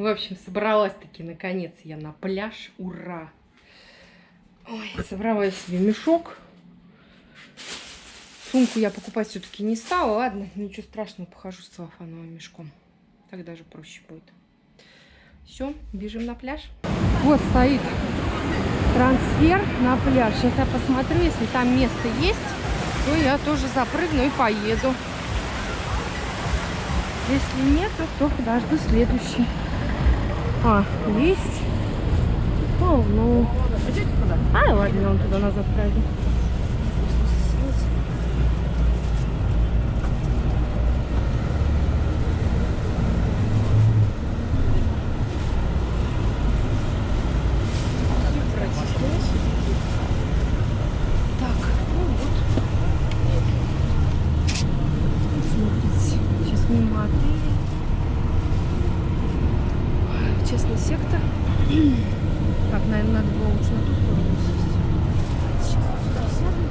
В общем, собралась-таки наконец я на пляж. Ура! Ой, собрала я себе мешок. Сумку я покупать все-таки не стала. Ладно, ничего страшного, похожу с целлофановым мешком. Так даже проще будет. Все, бежим на пляж. Вот стоит трансфер на пляж. Сейчас я посмотрю, если там место есть, то я тоже запрыгну и поеду. Если нет, то подожду следующий. А, есть. О, ну. А, ладно, он туда назад пройду. Так, ну вот. Смотрите, сейчас мимо отеля. Честный сектор. Так, наверное, надо было лучше на ту сторону сесть. Сейчас туда сяду.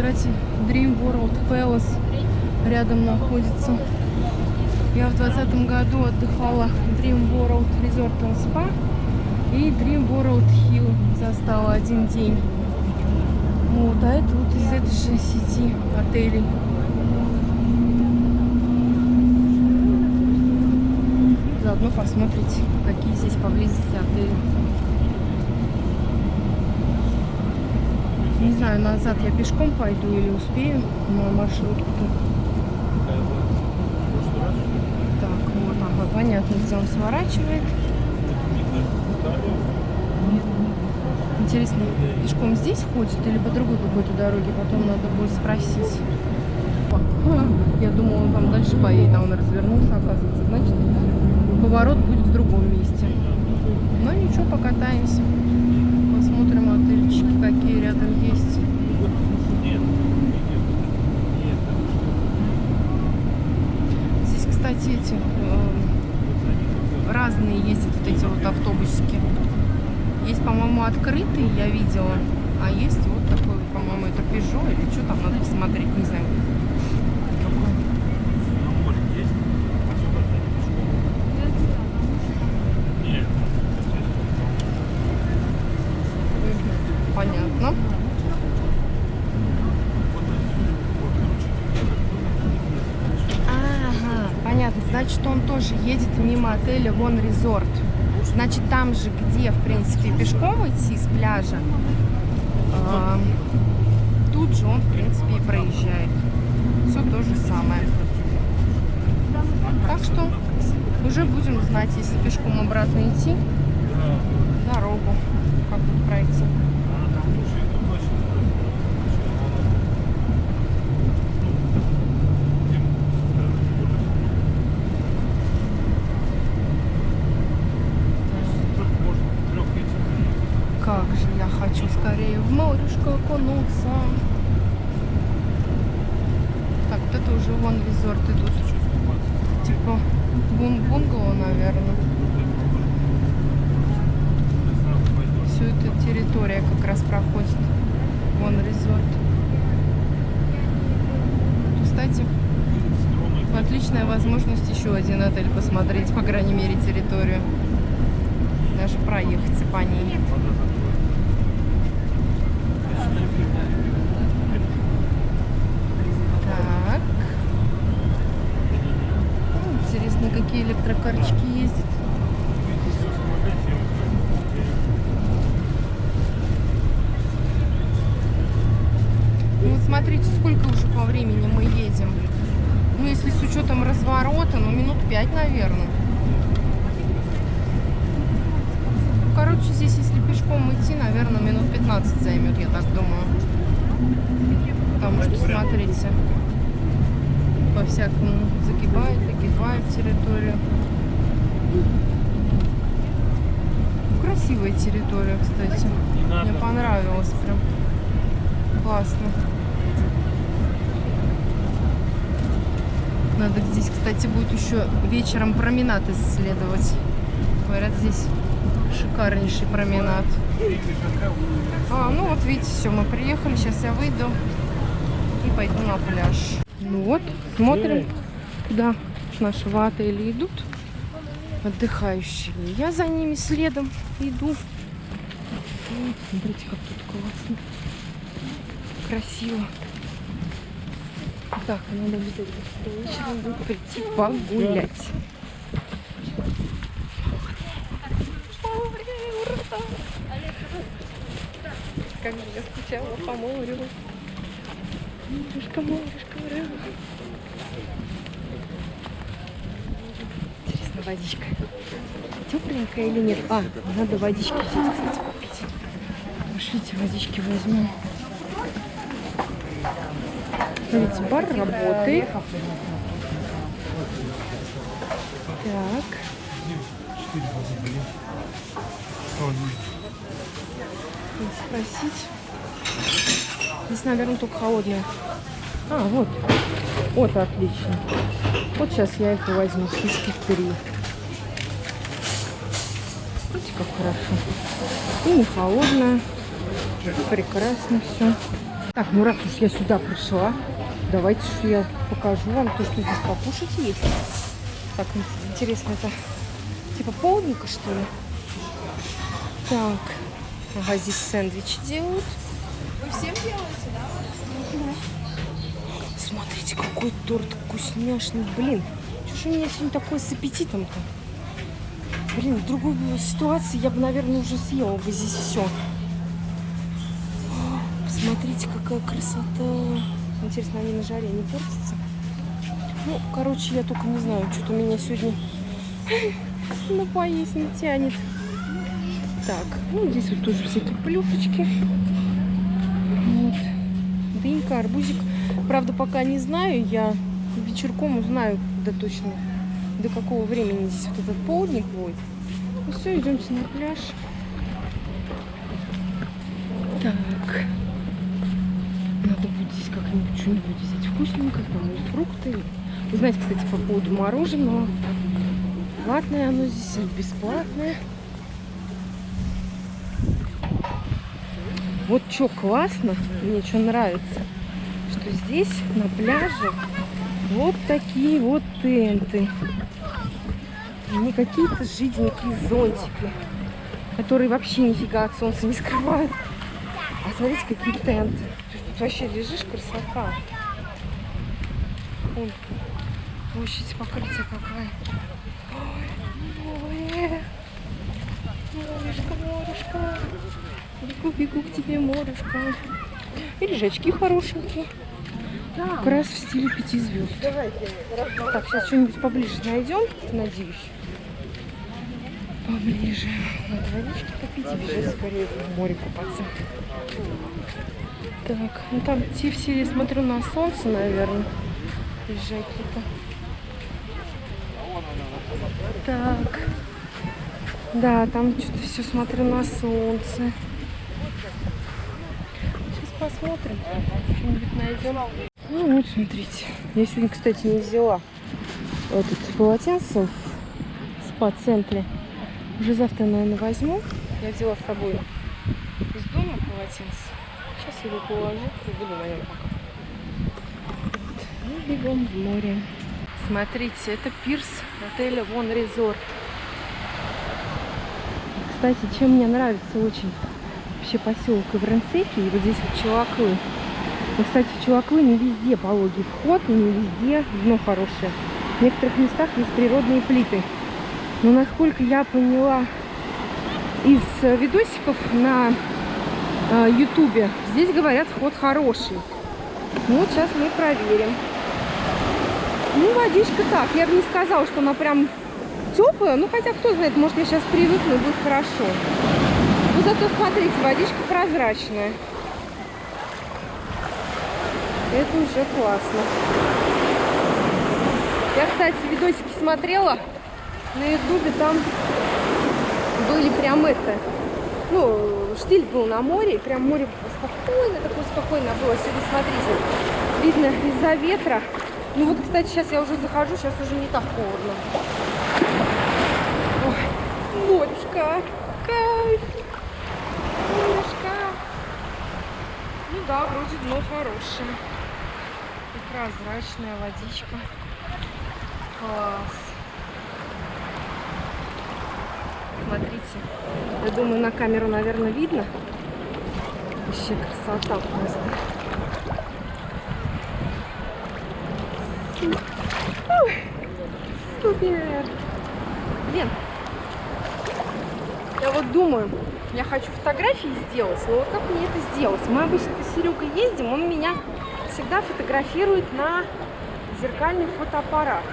Кстати, Dream World Palace рядом находится. Я в двадцатом году отдыхала в Dream World Resort and Spa и Dream World Hill застала один день. Вот, а это вот из этой же сети отелей. Заодно посмотрите, какие здесь поблизости отели. Не знаю, назад я пешком пойду или успею на маршрутку. Так, вот ага, понятно, где он сворачивает. Интересно, пешком здесь ходит или по другой какой-то дороге? Потом надо будет спросить. Я думала, он там дальше поедет, а он развернулся, оказывается. Значит, поворот будет в другом месте. Но ничего, покатаемся. Посмотрим отельчики, какие рядом есть. Здесь, кстати, эти э, разные ездят вот эти вот автобусики. Есть, по-моему, открытые, я видела. А есть вот такой, по-моему, это Peugeot или что там, надо посмотреть, не знаю. Какой. Мгм, Понятно. Ага, понятно. Значит, он тоже едет мимо отеля Вон Резорт. Значит, там же, где, в принципе, пешком идти с пляжа, а, тут же он, в принципе, и проезжает. Все то же самое. Так что уже будем знать, если пешком обратно идти, дорогу, как тут пройти. Как же я хочу скорее в морюшко окунуться. Так, вот это уже вон резорт идут. Типа бун бунгало, наверное. Все это территория как раз проходит. Вон резорт. Кстати, отличная возможность еще один отель посмотреть, по крайней мере, территорию. Даже проехаться по ней. Так. Ну, Какие электрокарчики ездят. Ну, смотрите, сколько уже по времени мы едем. Ну, если с учетом разворота, ну, минут пять, наверное. Ну, короче, здесь, если пешком идти, наверное, минут 15 займет, я так думаю. Потому что, смотрите, по-всякому загибает, территорию. Ну, Красивая территория, кстати. Мне понравилось прям. Классно. Надо здесь, кстати, будет еще вечером променад исследовать. Говорят, здесь шикарнейший променад. А, ну вот видите, все, мы приехали. Сейчас я выйду и пойду на пляж. Ну вот, смотрим, куда наши в отеле идут. Отдыхающие. Я за ними следом иду. Вот, смотрите, как тут классно. Красиво. Так, надо обязательно вечером будет прийти погулять. Как же я скучала по морю. Морюшка, морюшка, ура. Водичка тепленькая или нет? А, надо водички взять, кстати, купить. Пошлите, водички возьмем. Смотрите, бар работает. Так. Спросить. Здесь, наверное, только холодная. А, вот. Вот, отлично. Вот сейчас я их возьму. Штучки три. Как хорошо. И не холодная. Прекрасно все. Так, ну раз уж я сюда пришла, давайте что я покажу вам то, что здесь покушать есть. Так, интересно, это типа полдника, что ли? Так, ага, здесь сэндвичи делают. Вы всем делаете, да? Смотрите, какой торт вкусняшный. Блин, что ж у меня сегодня такое с аппетитом-то? Блин, в другой ситуации я бы, наверное, уже съела бы здесь все. Смотрите, какая красота. Интересно, они на жаре не портятся? Ну, короче, я только не знаю, что-то меня сегодня на поесть не тянет. Так, ну здесь вот тоже всякие плюшечки. Вот. Дынька, арбузик. Правда, пока не знаю, я вечерком узнаю, да точно, до какого времени здесь вот этот полдник будет. Ну все, идемте на пляж. Так. Надо будет здесь как-нибудь что-нибудь взять вкусненькое, и фрукты. Вы знаете, кстати, по поводу мороженого. Платное оно здесь бесплатное. Вот что классно, мне что нравится, что здесь на пляже вот такие вот тенты. Не какие-то жиденькие зонтики, которые вообще нифига от солнца не скрывают. А смотрите, какие тенты. Тут вообще лежишь, красота. Вон, площадь покрытия какая. Ой, море. Морюшка, морюшка. Бегу, бегу к тебе, морюшка. И лежачки хорошенькие. Как раз в стиле пяти звезд. Так, сейчас что-нибудь поближе найдем, надеюсь. Поближе. Надо водички попить и бежать скорее в море купаться. Так, ну там те я смотрю, на солнце, наверное. Лежаки-то. Так. Да, там что-то все смотрю на солнце. Сейчас посмотрим. Что-нибудь найдем. Ну вот, смотрите. Я сегодня, кстати, не взяла этот полотенце в спа-центре. Уже завтра, наверное, возьму. Я взяла с собой из дома полотенце. Сейчас его положу и буду на нем пока. Ну, бегом в море. Смотрите, это пирс отеля Вон Резорт. Кстати, чем мне нравится очень вообще поселок Ивренсеки, и вот здесь вот Челаклы. Но, кстати, в Челаклы не везде пологий вход, и не везде дно хорошее. В некоторых местах есть природные плиты. Но, насколько я поняла из видосиков на ютубе, здесь говорят вход хороший. Ну, вот сейчас мы проверим. Ну, водичка так. Я бы не сказала, что она прям теплая. Ну, хотя, кто знает, может, я сейчас привыкну и будет хорошо. Ну, зато, смотрите, водичка прозрачная. Это уже классно. Я, кстати, видосики смотрела на ютубе. Там были прям это... Ну, штиль был на море. И прям море спокойно, такое спокойно было. Сегодня, смотрите, видно из-за ветра Ну вот, кстати, сейчас я уже захожу, сейчас уже не так холодно. Ой, морюшка, кайф, морюшка. Ну да, вроде дно хорошее. И прозрачная водичка. Класс. Смотрите. Я думаю, на камеру, наверное, видно. Вообще красота просто. Супер. Блин. Я вот думаю, я хочу фотографии сделать, но вот как мне это сделать? Мы обычно с Серегой ездим, он меня всегда фотографирует на зеркальный фотоаппарат.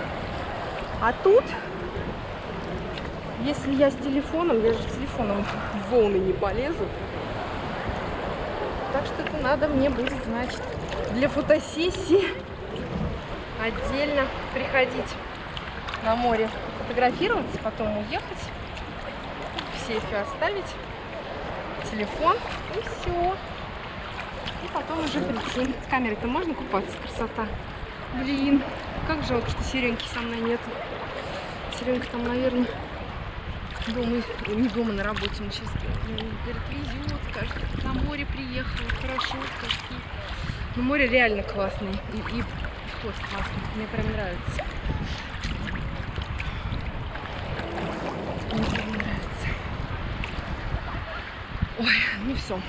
А тут, если я с телефоном, я же с телефоном в волны не полезу. Так что это надо мне будет, значит, для фотосессии отдельно приходить на море фотографироваться, потом уехать, в сейфе оставить телефон и все. И потом уже прийти. С камерой-то можно купаться, красота. Блин, как жалко, что Сереньки со мной нету. Серенька там, наверное, дома, не дома, на работе. Он сейчас говорит, везет, скажет, на море приехал, хорошо, скажет. Ну, море реально классное. И, и вход классный. Мне прям нравится. Мне прям нравится. Ой, ну все.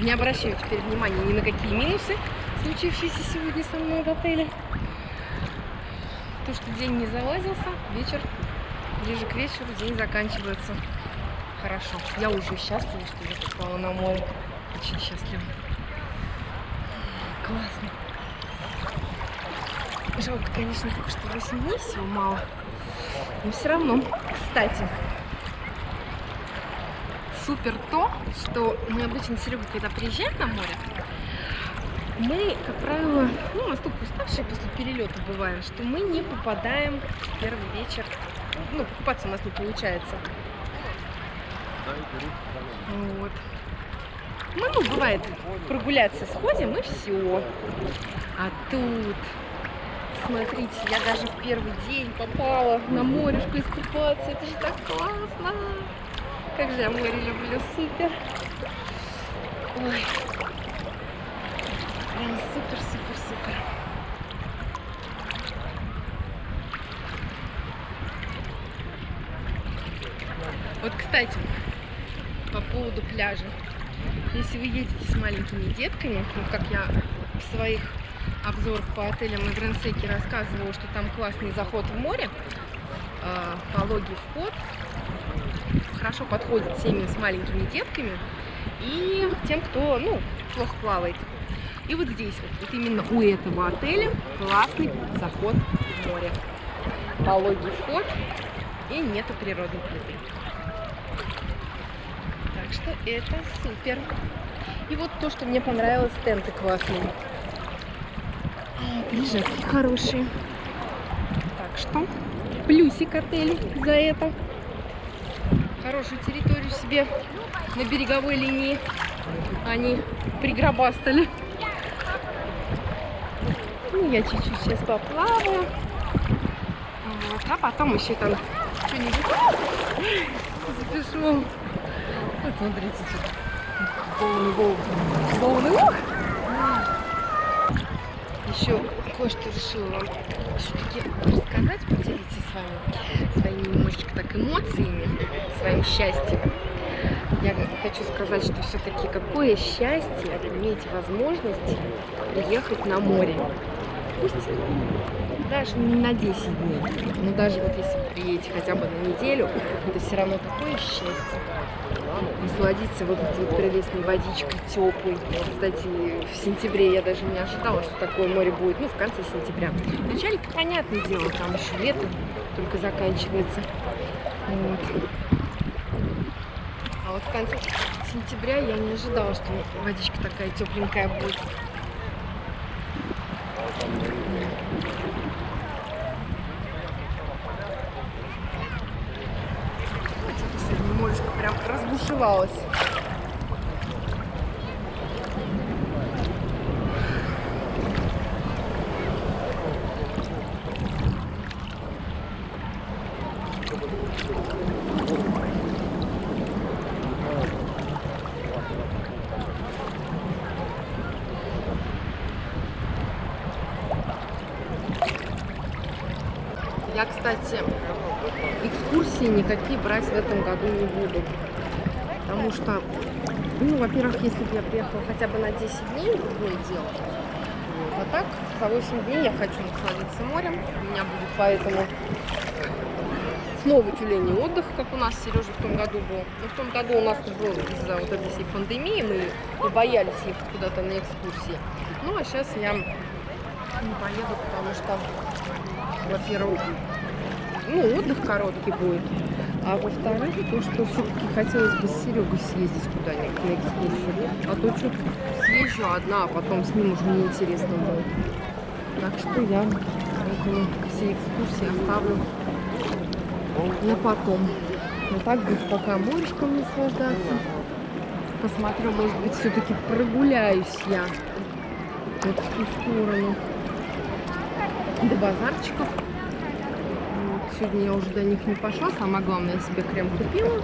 Не обращаю теперь внимания ни на какие минусы, случившиеся сегодня со мной в отеле. То, что день не залазился, вечер, ближе к вечеру день заканчивается хорошо. Я уже счастлива, что я попала на море. Очень счастлива. Классно. Жалко, конечно, только что 8 дней всего мало. Но все равно. Кстати, супер то, что мы обычно с Серегой, когда приезжаем на море, мы, как правило, ну, настолько уставшие после перелета бываем, что мы не попадаем в первый вечер. Ну, покупаться у нас не получается. Вот. Мы, ну, бывает, прогуляться сходим и все. А тут, смотрите, я даже в первый день попала на морешку искупаться. Это же так классно. Как же я море люблю, супер. Ой. Прям супер, супер, супер. Вот, кстати, по поводу пляжа. Если вы едете с маленькими детками, ну, как я в своих обзорах по отелям и Грансеке рассказывала, что там классный заход в море, э, пологий вход, хорошо подходит семьям с маленькими детками и тем, кто, ну, плохо плавает. И вот здесь, вот, вот именно у этого отеля классный заход в море. Пологий вход и нету природной плиты. Что это супер. И вот то, что мне понравилось, тенты классные. Лежатки хорошие. Так что плюсик отелю за это. Хорошую территорию себе на береговой линии они пригробастали. Ну, я чуть-чуть сейчас поплаваю. Вот. А потом еще там что-нибудь запишу. Смотрите, тут волны, волны, волны. Ух! Еще кое-что решила вам все-таки рассказать, поделиться с вами своими немножечко так эмоциями, своим счастьем. Я хочу сказать, что все-таки какое счастье иметь возможность приехать на море. Пусть даже не на 10 дней, но даже вот если приедете хотя бы на неделю, это все равно такое счастье. Насладиться вот этой вот прелестной водичкой теплой. Кстати, в сентябре я даже не ожидала, что такое море будет, ну, в конце сентября. В начале, понятное дело, там еще лето только заканчивается. Вот. А вот в конце сентября я не ожидала, что водичка такая тепленькая будет. открывалась. Я, кстати, экскурсии никакие брать в этом году не буду. Потому что, ну, во-первых, если бы я приехала хотя бы на 10 дней, другое дело. Вот. А так, за 8 дней я хочу насладиться морем. У меня будет поэтому снова тюленей отдых, как у нас Сережа в том году был. Но в том году у нас был из-за вот этой всей пандемии, мы побоялись ехать куда-то на экскурсии. Ну, а сейчас я не поеду, потому что, во-первых, ну, отдых короткий будет. А во-вторых, то, что все-таки хотелось бы с Серегой съездить куда-нибудь на экскурсию. А то что съезжу одна, а потом с ним уже неинтересно будет. Так что я поэтому все экскурсии оставлю на потом. Но так будет пока морешком наслаждаться. Посмотрю, может быть, все-таки прогуляюсь я вот в ту сторону до базарчиков. Сегодня я уже до них не пошла. Самое главное, я себе крем купила.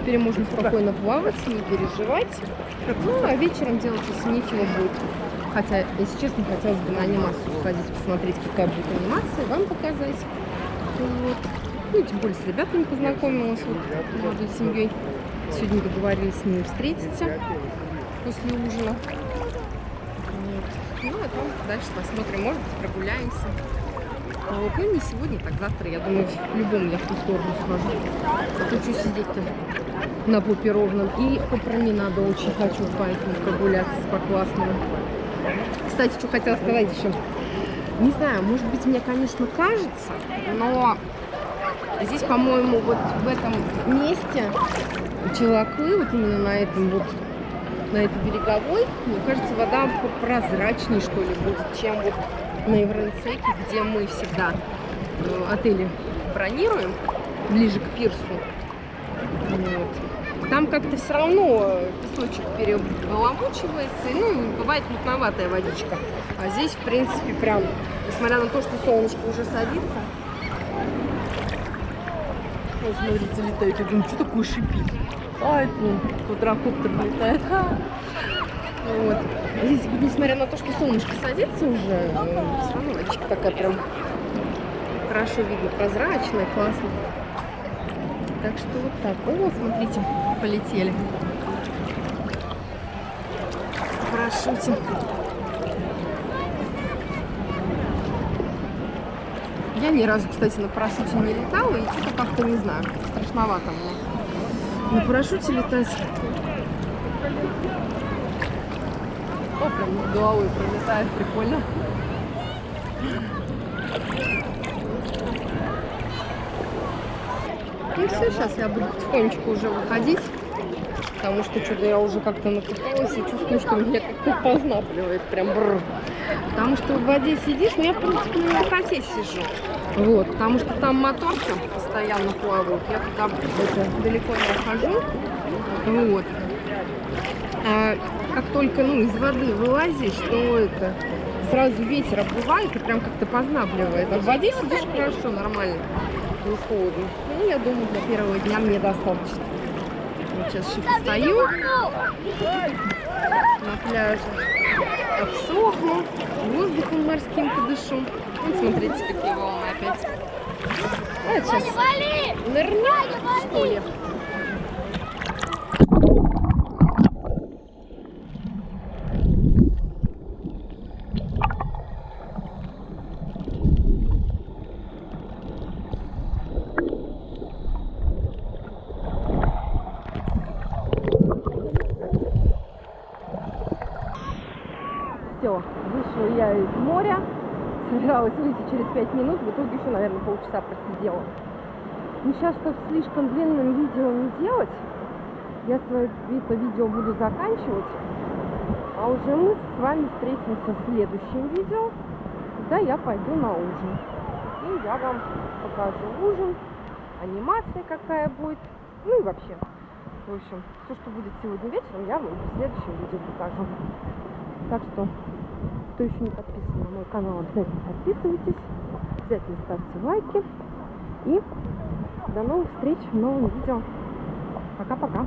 Теперь можно спокойно плавать, не переживать. Ну, а вечером делать если нечего будет. Хотя, если честно, хотелось бы на анимацию сходить, посмотреть, какая будет анимация, вам показать. Вот. Ну, тем более с ребятами познакомилась, вот, молодой семьей. Сегодня договорились с ними встретиться после ужина. Вот. Ну, а там дальше посмотрим, может быть, прогуляемся. Ну, не сегодня, так завтра, я думаю, в любом я в ту сторону схожу. А то что сидеть-то на попе ровном. И по променаду очень хочу, поэтому прогуляться по классному. Кстати, что хотела сказать еще. Не знаю, может быть, мне, конечно, кажется, но здесь, по-моему, вот в этом месте Челаклы, вот именно на этом вот, на этой береговой, мне кажется, вода прозрачнее, что ли, будет, чем вот на Евронцеке, где мы всегда э, отели бронируем, ближе к пирсу. Вот. Там как-то все равно песочек перебаламучивается, и, ну, бывает мутноватая водичка. А здесь, в принципе, прям, несмотря на то, что солнышко уже садится, вот, смотрите, летает. Я думаю, что такое шипит? А, это ну, квадрокоптер летает. Вот. Здесь, несмотря на то, что солнышко садится уже, все равно водичка такая прям хорошо видно, прозрачная, классно. Так что вот так. О, смотрите, полетели. В парашюте. Я ни разу, кстати, на парашюте не летала, и что-то как-то не знаю, страшновато мне. На парашюте летать. О, прям над головой пролетает, прикольно. Ну все, сейчас я буду потихонечку уже выходить, потому что что-то я уже как-то накопалась и чувствую, что меня как-то познапливает, прям бррр. Потому что в воде сидишь, но я, в принципе, на высоте сижу. Вот, потому что там моторки постоянно плавают, я туда далеко не ухожу. Вот. Как только ну, из воды вылазишь, то это сразу ветер обдувает и прям как-то познабливает. А в воде сидишь хорошо, нормально, не холодно. Ну, я думаю, для первого дня мне достаточно. Вот сейчас еще постою на пляже, обсохну, воздухом морским подышу. Вот смотрите, какие волны опять. А, сейчас нырнем, что ли? Выйти через 5 минут, в итоге еще, наверное, полчаса просидела. Ну, сейчас, чтобы слишком длинным видео не делать, я свое это видео буду заканчивать, а уже мы с вами встретимся в следующем видео, когда я пойду на ужин. И я вам покажу ужин, анимация какая будет, ну и вообще. В общем, все, что будет сегодня вечером, я вам в следующем видео покажу. Так что, кто еще не подписан на мой канал, обязательно подписывайтесь, обязательно ставьте лайки и До новых встреч в новом видео. Пока-пока.